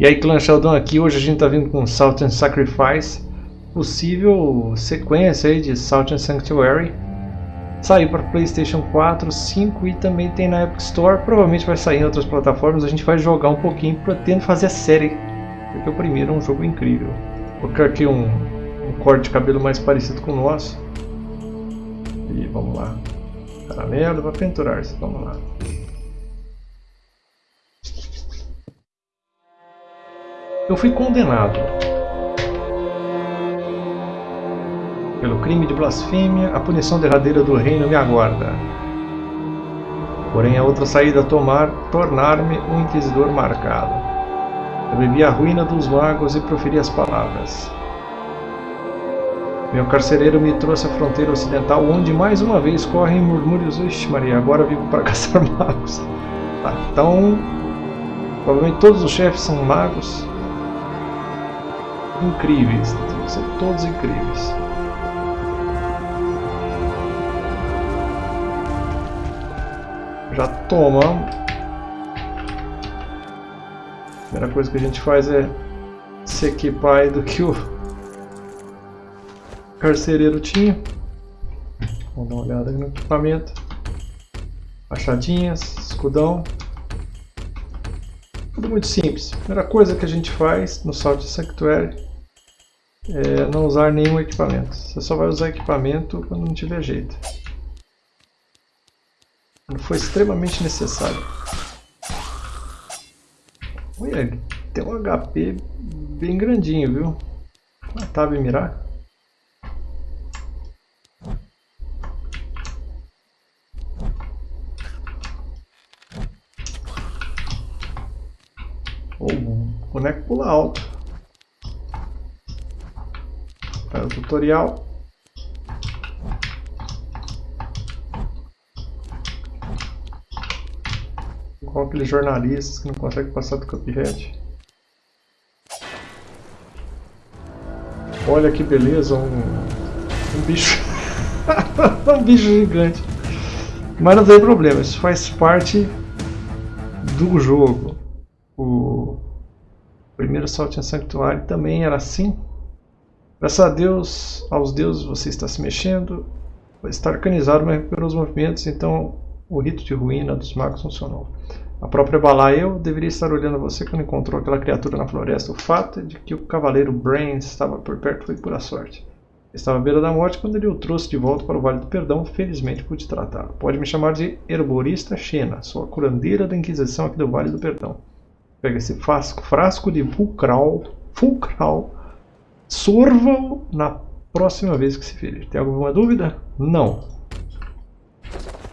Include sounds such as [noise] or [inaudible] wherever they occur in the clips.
E aí Clã Sheldon aqui, hoje a gente está vindo com Salt and Sacrifice, possível sequência aí de Salt and Sanctuary. Saiu para Playstation 4, 5 e também tem na Epic Store, provavelmente vai sair em outras plataformas, a gente vai jogar um pouquinho pretendo fazer a série, porque o primeiro é um jogo incrível. Vou colocar aqui um, um corte de cabelo mais parecido com o nosso. E vamos lá. Caramelo para penturar-se, vamos lá. Eu fui condenado pelo crime de blasfêmia, a punição derradeira do reino me aguarda. Porém, a outra saída a tomar, tornar-me um inquisidor marcado. Eu bebi a ruína dos magos e proferi as palavras. Meu carcereiro me trouxe à fronteira ocidental, onde mais uma vez correm murmúrios. Ixi, Maria, agora vivo para [laughs] caçar magos. Tá, então, provavelmente todos os chefes são magos incríveis. Que ser todos incríveis. Já tomamos. A primeira coisa que a gente faz é se equipar do que o carcereiro tinha. Vamos dar uma olhada no equipamento. Machadinhas, escudão. Tudo muito simples. Primeira coisa que a gente faz no Salt Sanctuary é não usar nenhum equipamento. Você só vai usar equipamento quando não tiver jeito. Quando for extremamente necessário. Olha, tem um HP bem grandinho, viu? Tab mirar. O boneco pula alto. Para o tutorial. Igual aqueles jornalistas que não conseguem passar do Cuphead. Olha que beleza, um, um bicho. [laughs] um bicho gigante. Mas não tem problema, isso faz parte do jogo. O primeiro Salt and Sanctuary também era assim. Graças a Deus, aos deuses você está se mexendo, está organizado, mas recuperou os movimentos, então o rito de ruína dos magos funcionou. A própria Balael deveria estar olhando você quando encontrou aquela criatura na floresta. O fato de que o cavaleiro Brains estava por perto foi pura sorte. Estava à beira da morte quando ele o trouxe de volta para o Vale do Perdão. Felizmente pude tratá-lo. Pode me chamar de Herborista Xena, sou a curandeira da Inquisição aqui do Vale do Perdão. Pega esse frasco, frasco de Fulcral, Fulcral Sorvam na próxima vez que se ferir. Tem alguma dúvida? Não.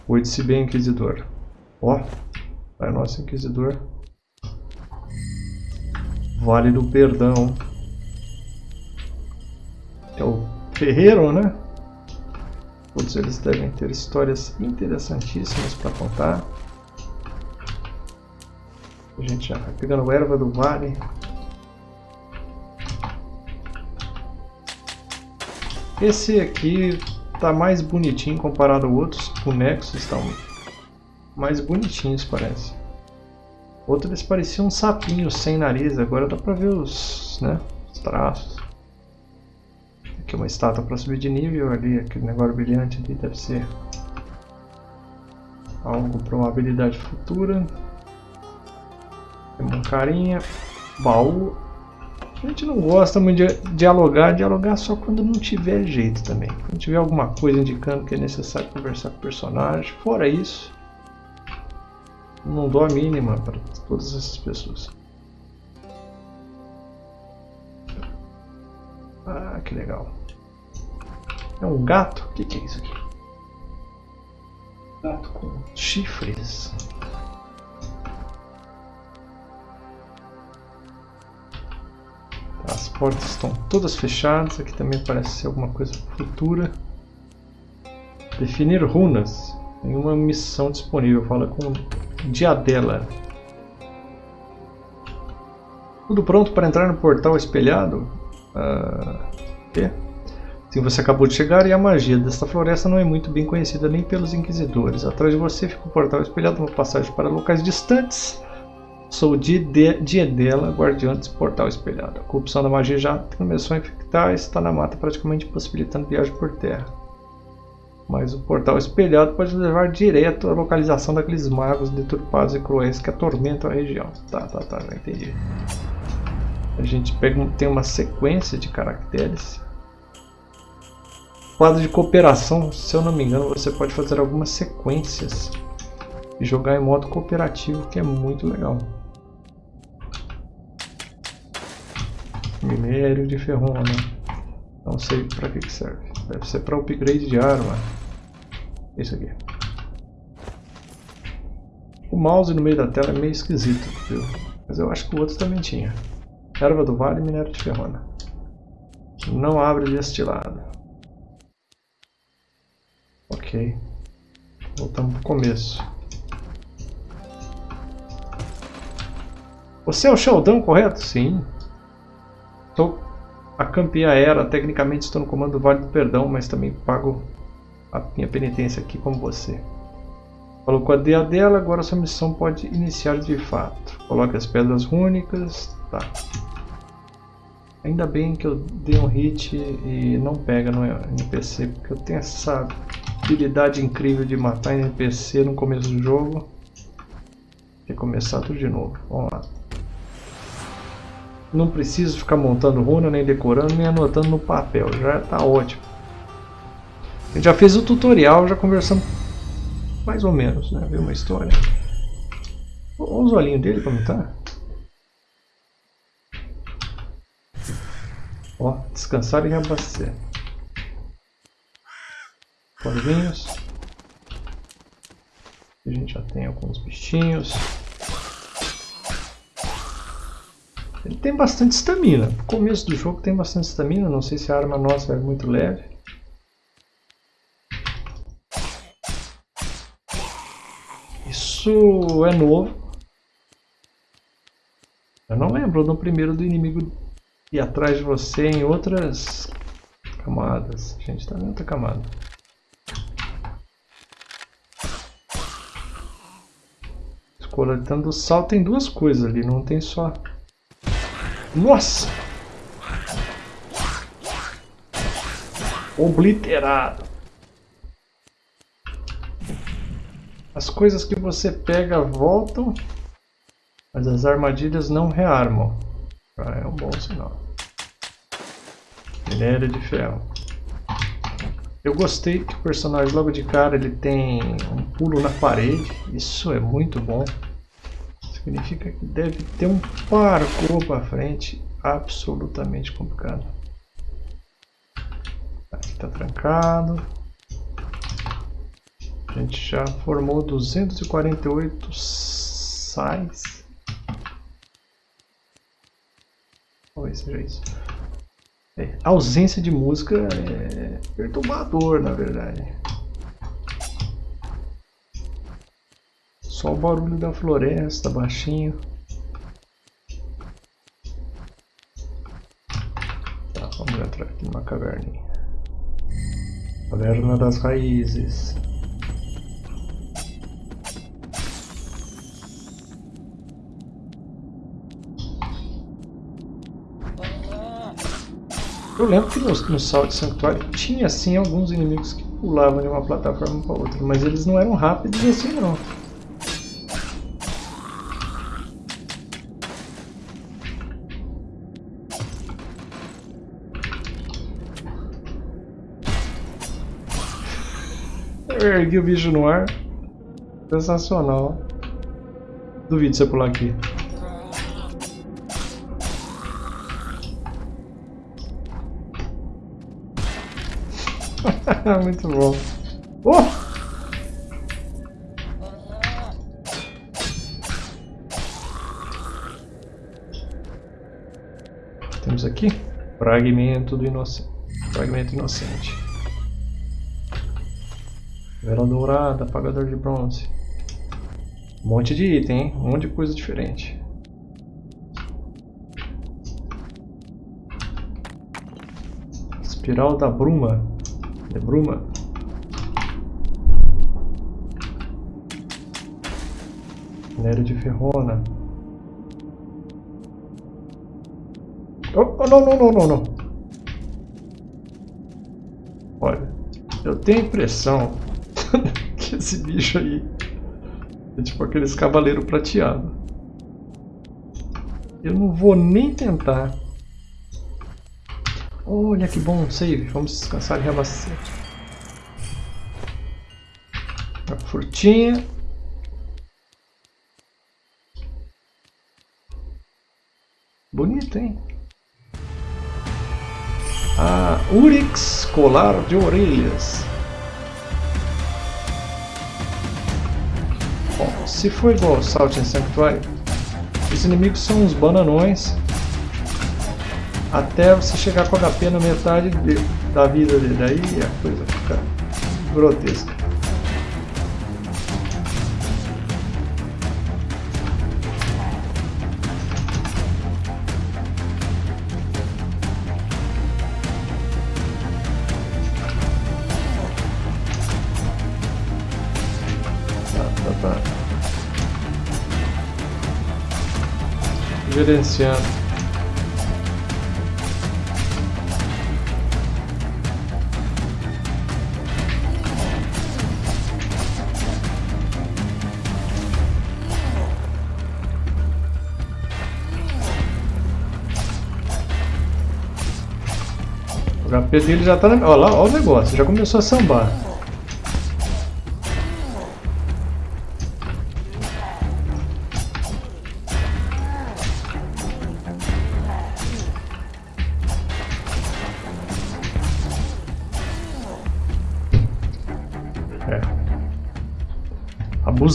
Cuide-se bem, Inquisidor. Ó, vai nosso Inquisidor. Vale do Perdão. É o Ferreiro, né? Todos eles devem ter histórias interessantíssimas para contar. A gente já vai pegando erva do vale. Esse aqui tá mais bonitinho comparado a outros bonecos, estão mais bonitinhos parece. Outro eles pareciam um sapinho sem nariz, agora dá pra ver os, né, os traços. Aqui uma estátua para subir de nível, ali aquele negócio brilhante ali deve ser algo para uma habilidade futura. Tem um carinha, baú, a gente não gosta muito de dialogar, dialogar só quando não tiver jeito também. Quando tiver alguma coisa indicando que é necessário conversar com o personagem. Fora isso, não dou a mínima para todas essas pessoas. Ah, que legal. É um gato? O que, que é isso aqui? Gato com chifres. Portas estão todas fechadas, aqui também parece ser alguma coisa futura. Definir runas. Tem uma missão disponível, fala com Diadela. Tudo pronto para entrar no portal espelhado? Uh, quê? Sim, você acabou de chegar e a magia desta floresta não é muito bem conhecida nem pelos inquisidores. Atrás de você fica o portal espelhado, uma passagem para locais distantes Sou Diedela, guardiã desse portal espelhado. A corrupção da magia já começou a infectar e está na mata, praticamente impossibilitando viagem por terra. Mas o portal espelhado pode levar direto à localização daqueles magos deturpados e cruéis que atormentam a região. Tá, tá, tá, já entendi. A gente pega, tem uma sequência de caracteres. Quadro de cooperação, se eu não me engano, você pode fazer algumas sequências e jogar em modo cooperativo, que é muito legal. Minério de ferrona. Não sei para que, que serve. Deve ser para upgrade de arma. Isso aqui. O mouse no meio da tela é meio esquisito, viu? Mas eu acho que o outro também tinha. Erva do vale e minério de ferrona. Não abre deste lado. Ok. Voltamos pro começo. Você é o Sheldon, correto? Sim. Estou a campeã era, tecnicamente estou no comando do Vale do Perdão, mas também pago a minha penitência aqui como você. Falou com a DA dela, agora sua missão pode iniciar de fato. Coloque as pedras rúnicas. Tá. Ainda bem que eu dei um hit e não pega no NPC, porque eu tenho essa habilidade incrível de matar NPC no começo do jogo. E começar tudo de novo. Vamos lá. Não preciso ficar montando runa, nem decorando, nem anotando no papel. Já está ótimo. Eu já fiz o tutorial, já conversamos mais ou menos, né? Viu uma história. Olha os olhinhos dele como tá. Ó, descansar e reabastecer. Corvinhos. A gente já tem alguns bichinhos. Ele tem bastante estamina. No começo do jogo tem bastante estamina. Não sei se a arma nossa é muito leve. Isso é novo. Eu não lembro no primeiro do inimigo ir atrás de você em outras camadas. A gente está em outra camada. Coletando do sal tem duas coisas ali, não tem só nossa! Obliterado. As coisas que você pega voltam, mas as armadilhas não rearmam. Ah, é um bom sinal. Minério de ferro. Eu gostei que o personagem logo de cara ele tem um pulo na parede. Isso é muito bom. Significa que deve ter um parkour para frente absolutamente complicado. Aqui está trancado. A gente já formou 248 sais. Talvez seja isso. É, ausência de música é perturbador, na verdade. Só o barulho da floresta, baixinho. Tá, vamos entrar aqui numa caverninha. Caverna das raízes. Eu lembro que no, no Salt tinha assim alguns inimigos que pulavam de uma plataforma para outra, mas eles não eram rápidos assim não. Ergui o bicho no ar. Sensacional. Duvido você pular aqui. [laughs] Muito bom. Oh! Temos aqui fragmento do inocente. Fragmento inocente. Vela dourada, apagador de bronze. Um monte de item, hein? Um monte de coisa diferente. Espiral da bruma. É bruma? Minério de ferrona. Oh, oh, não, não, não, não, não. Olha, eu tenho a impressão [laughs] esse bicho aí é tipo aqueles cavaleiro prateado. Eu não vou nem tentar. Olha que bom save. Vamos descansar e reabastecer. A frutinha. Bonito, hein? A Urix Colar de Orelhas. Se for igual ao Salt and Sanctuary, os inimigos são uns bananões até você chegar com HP na metade de, da vida dele. Aí a coisa fica grotesca. Gerenciando. O HP dele já tá na... Olha lá, olha o negócio, já começou a sambar.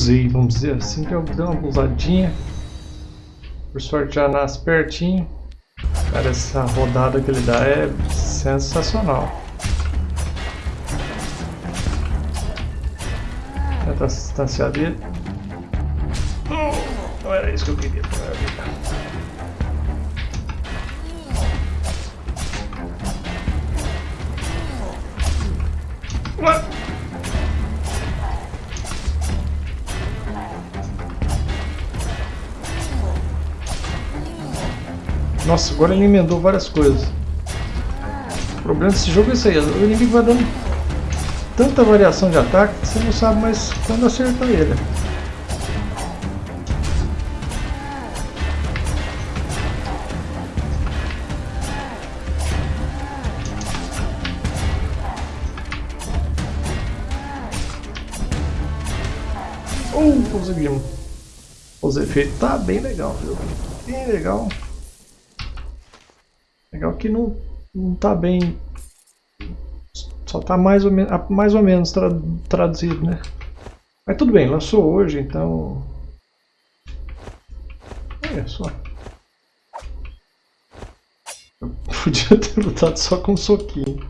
Abusei, vamos dizer assim, que eu dei uma abusadinha. Por sorte já nasce pertinho. Cara, essa rodada que ele dá é sensacional. Tenta a distância dele. Não era isso que eu queria Nossa, agora ele emendou várias coisas. O problema desse jogo é isso aí, o inimigo vai dando tanta variação de ataque que você não sabe mais quando acertar ele. Uh, conseguimos. Os efeitos tá bem legal, viu? Bem legal. Legal que não, não tá bem. Só tá mais ou, menos, mais ou menos tra, traduzido, né? Mas tudo bem, lançou hoje, então. É só. Eu [laughs] podia ter lutado só com um soquinho.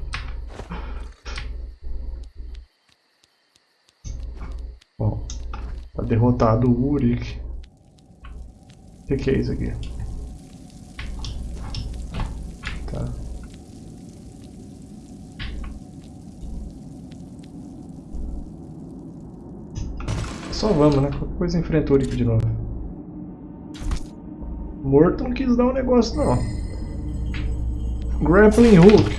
Bom, tá derrotado o Urik. O que, que é isso aqui? Só vamos, né? Qualquer coisa enfrenta o de novo. Morto não quis dar um negócio, não. Grappling Hook.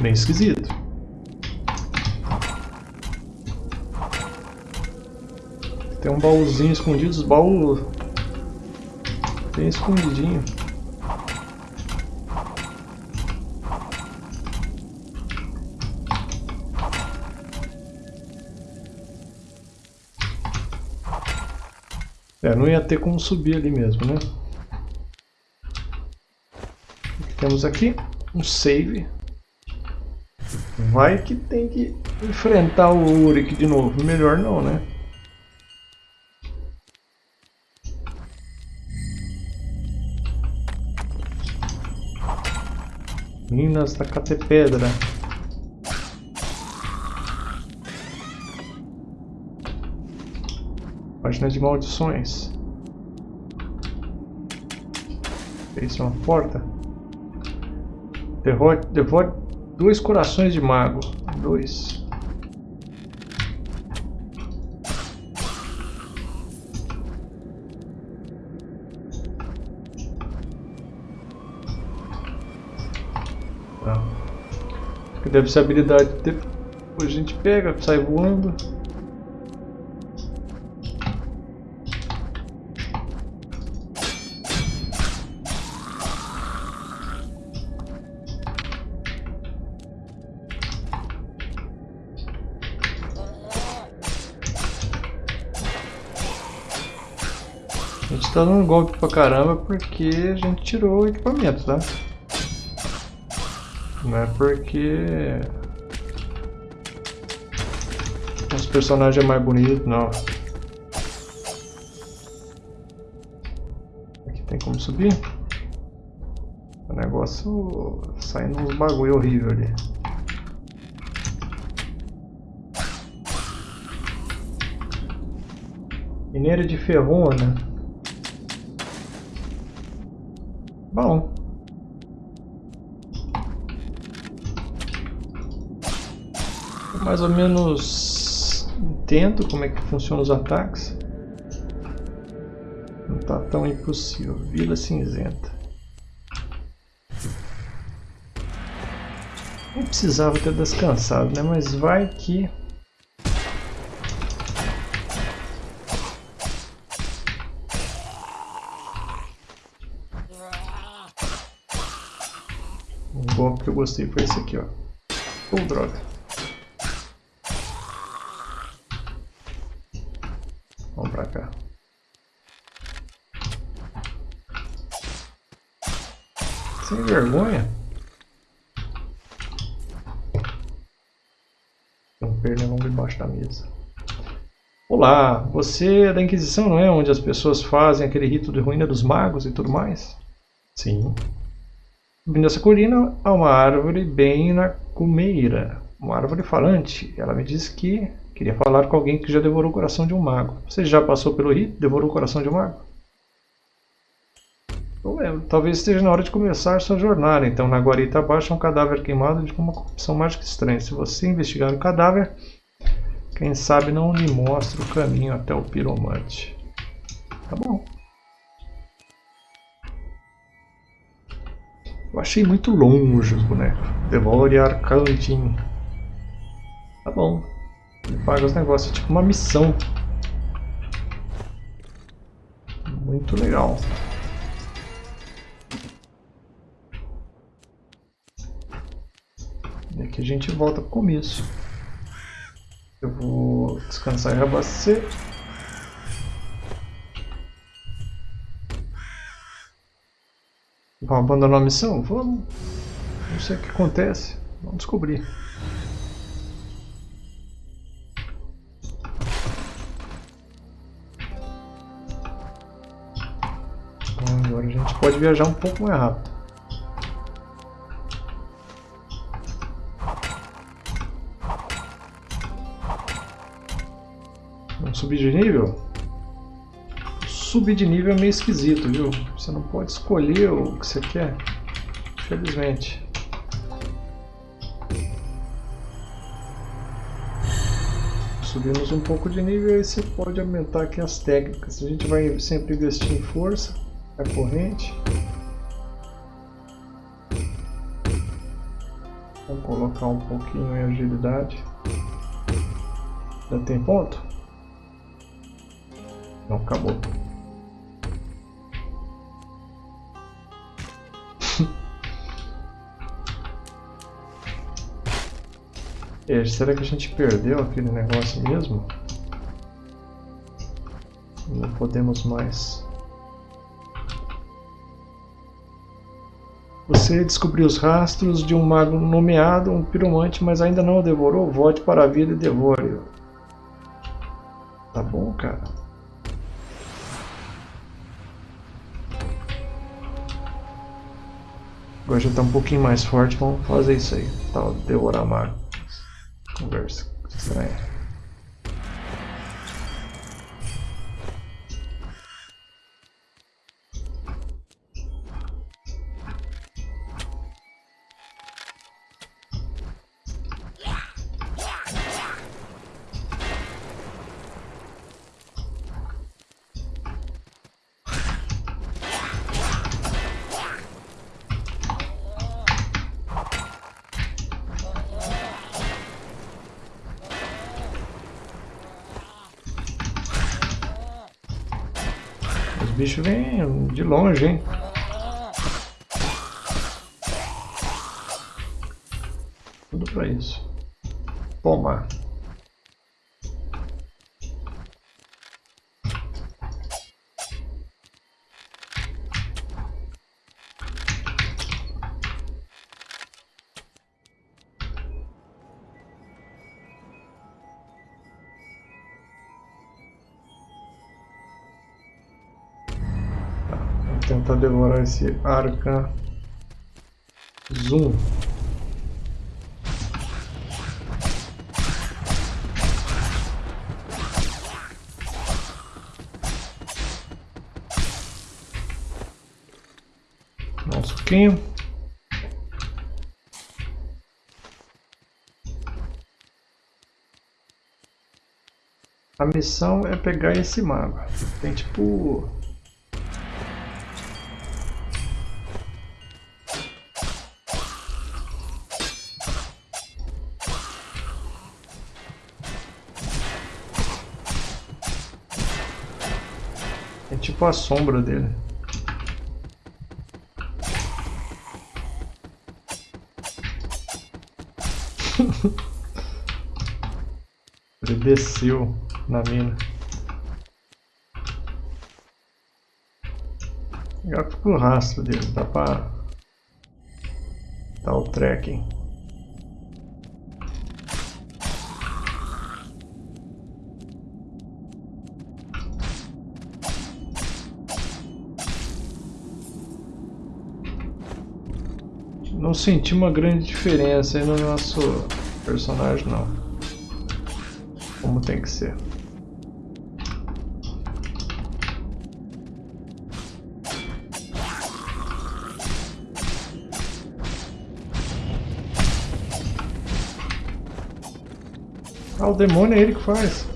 Meio esquisito. Tem um baúzinho escondido, os baús bem escondidinho. É, não ia ter como subir ali mesmo, né? O que temos aqui? Um save. Vai que tem que enfrentar o Uric de novo. Melhor não, né? Minas da Catepedra. Página de maldições. Isso é uma porta. Devote dois corações de mago. Dois. Tá. Deve ser habilidade. Depois a gente pega, sai voando. Tá dando golpe pra caramba porque a gente tirou o equipamento, tá? Não é porque os personagens é mais bonito, não. Aqui tem como subir? O negócio saindo uns bagulho horrível ali. Mineira de ferrona. Bom. mais ou menos entendo como é que funcionam os ataques. Não está tão impossível. Vila Cinzenta. Não precisava ter descansado, né? Mas vai que... gostei foi esse aqui, ó. Oh, droga. pra cá. Sem vergonha. Tem um pernilongo embaixo da mesa. Olá, você é da Inquisição, não é? Onde as pessoas fazem aquele rito de ruína dos magos e tudo mais? Sim. Nessa colina há uma árvore bem na cumeira. Uma árvore falante. Ela me disse que Queria falar com alguém que já devorou o coração de um mago. Você já passou pelo rito? Devorou o coração de um mago? Lembro. Talvez esteja na hora de começar sua jornada. Então, na guarita abaixo é um cadáver queimado de uma corrupção mágica estranha. Se você investigar o cadáver, quem sabe não lhe mostra o caminho até o piromante. Tá bom. Eu achei muito longe os bonecos. Devore Arcantin. Tá bom. Ele paga os negócios, é tipo uma missão. Muito legal. E aqui a gente volta pro começo. Eu vou descansar e reabastecer. Vamos abandonar a missão? Vamos. Não sei o que acontece. Vamos descobrir. pode viajar um pouco mais rápido. Vamos subir de nível? Subir de nível é meio esquisito, viu? Você não pode escolher o que você quer. Infelizmente. Subimos um pouco de nível e você pode aumentar aqui as técnicas. A gente vai sempre investir em força a corrente. Vamos colocar um pouquinho em agilidade. Já tem ponto? Não, acabou. É, será que a gente perdeu aquele negócio mesmo? Não podemos mais. Você descobriu os rastros de um mago nomeado, um piromante, mas ainda não o devorou? Volte para a vida e devore-o. Tá bom, cara. Agora já tá um pouquinho mais forte, vamos fazer isso aí. Tá, devorar mago. Excellent. Bichos vêm de longe, hein? Tudo pra isso. Toma. Tentar devorar esse arca zoom. Dá um suquinho. A missão é pegar esse mago. Tem tipo tipo a sombra dele. [laughs] Ele desceu na mina. Agora fica o rastro dele, dá pra o tracking. Não senti uma grande diferença aí no nosso personagem não. Como tem que ser. Ah, o demônio é ele que faz.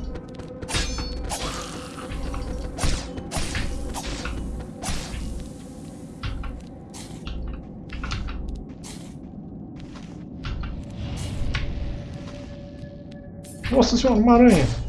Nossa senhora, uma aranha.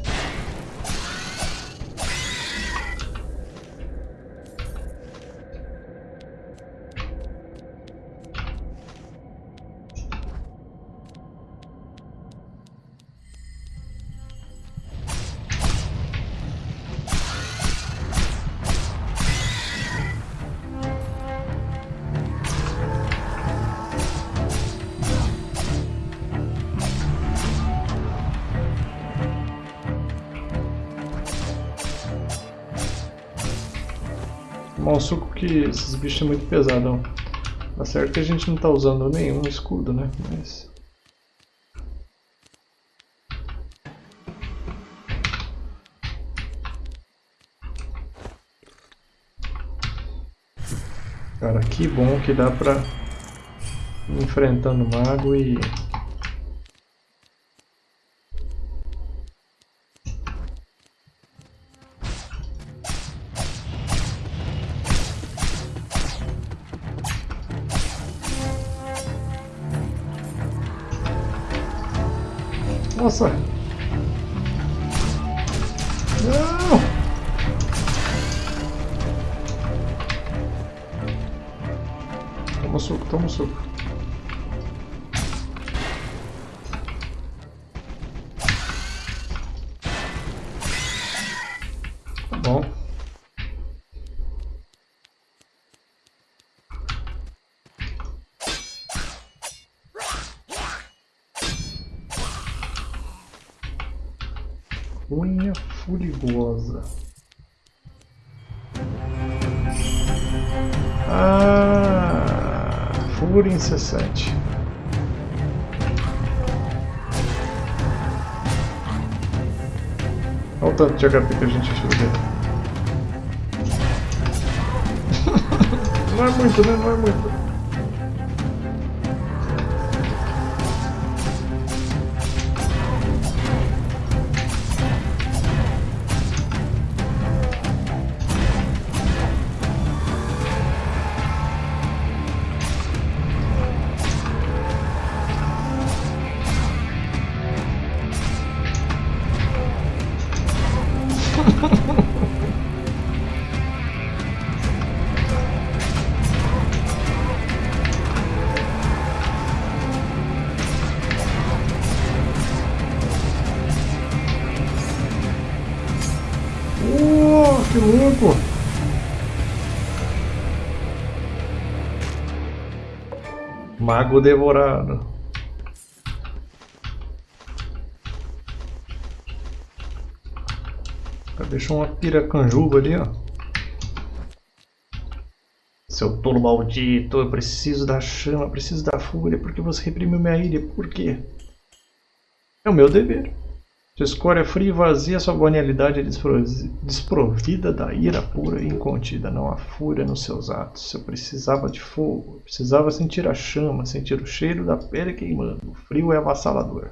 Tomar suco que esses bichos são muito pesados. Tá certo que a gente não tá usando nenhum escudo, né? Mas... Cara, que bom que dá pra ir enfrentando o mago e Toma incessante. Olha o tanto de HP que a gente ajuda. [laughs] Não é muito, né? Não é muito. Mago devorado. Deixou uma piracanjuba ali, ó. Seu tolo maldito, eu preciso da chama, preciso da fúria, porque você reprimiu minha ira, por quê? É o meu dever. Sua escória fria e vazia, sua banalidade é desprovida da ira pura e incontida. Não há fúria nos seus atos. Eu precisava de fogo, eu precisava sentir a chama, sentir o cheiro da pele queimando. O frio é avassalador.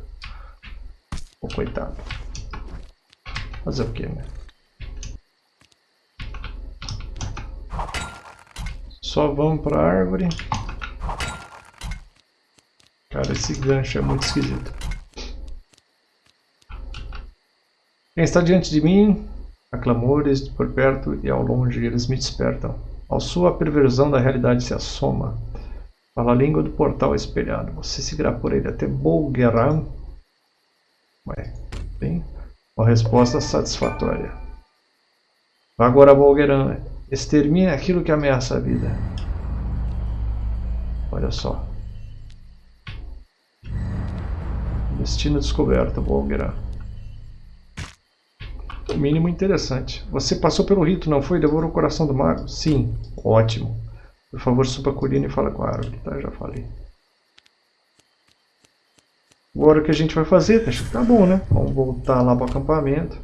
Oh, coitado. Fazer o que, né? Só vamos para a árvore. Cara, esse gancho é muito esquisito. Quem está diante de mim, há clamores por perto e ao longe eles me despertam. Ao sua perversão da realidade se assoma. Fala a língua do portal espelhado. Você seguirá por ele até Bolgeran. Ué, bem, uma resposta satisfatória. Vá agora a Bolgeran. Extermine aquilo que ameaça a vida. Olha só. Destino descoberto, Bolgeran. No mínimo interessante. Você passou pelo rito, não foi? Devorou o coração do mago? Sim. Ótimo. Por favor, suba a colina e fala com a árvore, tá? Já falei. Agora o que a gente vai fazer? Acho que tá bom, né? Vamos voltar lá para o acampamento.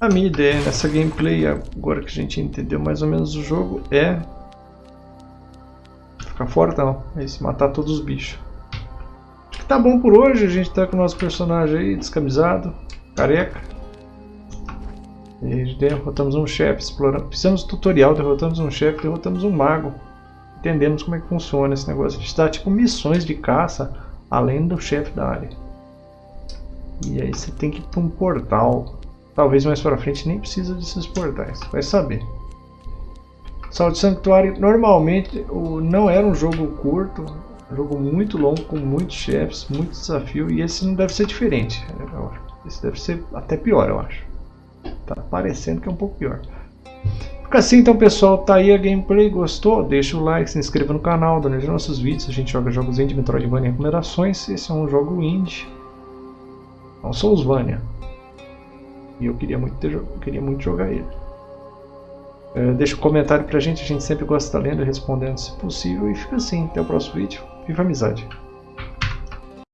A minha ideia nessa gameplay, agora que a gente entendeu mais ou menos o jogo, é ficar fortão, é isso, matar todos os bichos tá bom por hoje. A gente tá com o nosso personagem aí descamisado, careca. E derrotamos um chefe, exploramos, fizemos tutorial, derrotamos um chefe, derrotamos um mago. Entendemos como é que funciona esse negócio. A gente dá tipo missões de caça além do chefe da área. E aí você tem que ir para um portal. Talvez mais para frente nem precisa desses portais, vai saber. Salto Sanctuário normalmente não era um jogo curto, jogo muito longo, com muitos chefes, muito desafio, e esse não deve ser diferente. Esse deve ser até pior, eu acho. Tá parecendo que é um pouco pior. Fica assim então pessoal, tá aí a gameplay, gostou? Deixa o like, se inscreva no canal, nos nossos vídeos, a gente joga jogos indie, Metroidvania e recomendações, esse é um jogo indie, não Soulsvania, e eu queria muito, ter, queria muito jogar ele. É, deixa um comentário pra gente, a gente sempre gosta de estar lendo e respondendo se possível, e fica assim, até o próximo vídeo. Viva a amizade!